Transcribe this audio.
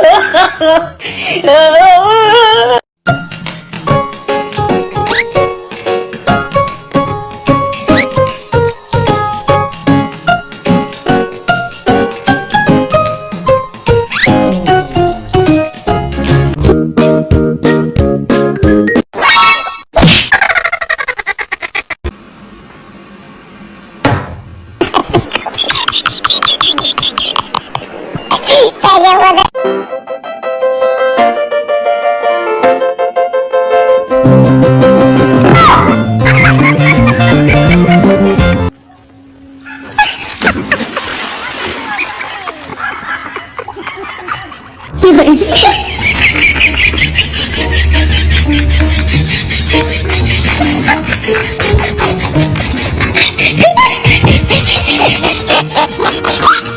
No, no, no. 一个人。